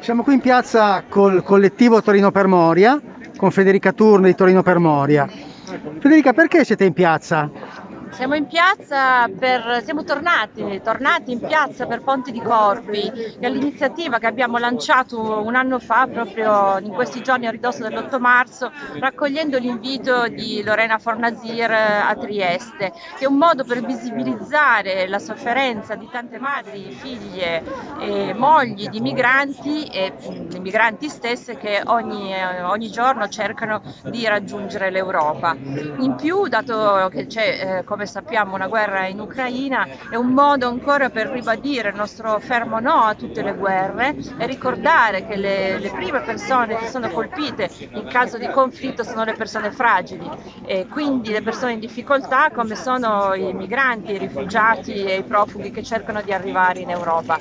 Siamo qui in piazza col collettivo Torino per Moria, con Federica Turno di Torino per Moria. Federica, perché siete in piazza? Siamo in piazza per, siamo tornati, tornati in piazza per Ponti di Corpi, che è l'iniziativa che abbiamo lanciato un anno fa, proprio in questi giorni a ridosso dell'8 marzo, raccogliendo l'invito di Lorena Fornasir a Trieste, che è un modo per visibilizzare la sofferenza di tante madri, figlie e mogli di migranti e di migranti stesse che ogni, ogni giorno cercano di raggiungere l'Europa. In più, dato che c'è, eh, come sappiamo una guerra in Ucraina, è un modo ancora per ribadire il nostro fermo no a tutte le guerre e ricordare che le, le prime persone che sono colpite in caso di conflitto sono le persone fragili e quindi le persone in difficoltà come sono i migranti, i rifugiati e i profughi che cercano di arrivare in Europa.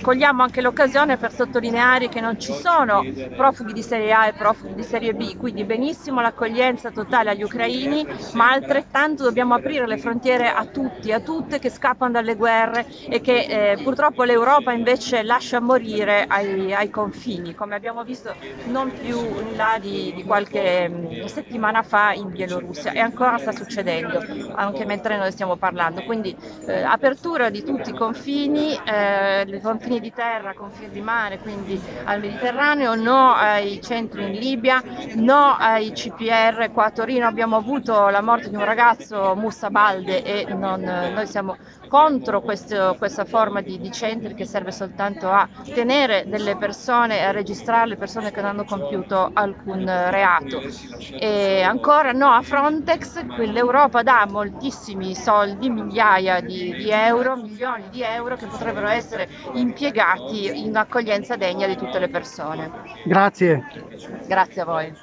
Cogliamo anche l'occasione per sottolineare che non ci sono profughi di serie A e profughi di serie B, quindi benissimo l'accoglienza totale agli ucraini, ma altrettanto dobbiamo aprire le frontiere a tutti, a tutte che scappano dalle guerre e che eh, purtroppo l'Europa invece lascia morire ai, ai, confini, come abbiamo visto non più là di, di qualche mm, settimana fa in Bielorussia e ancora sta succedendo, anche mentre noi stiamo parlando. Quindi eh, apertura di tutti i confini, eh, confini di terra, confini di mare, quindi al Mediterraneo, no ai centri in Libia, no ai CPR. Qua a Torino abbiamo avuto la morte di un ragazzo, Musa Balde, e non, noi siamo contro questo, questa forma di, di, centri che serve soltanto a tenere delle persone, a registrare le persone che non hanno compiuto alcun reato. E ancora no a Frontex, l'Europa dà moltissimi soldi, migliaia di, di euro, milioni di euro che potrebbero essere impiegati in accoglienza degna di tutte le persone. Grazie. Grazie a voi.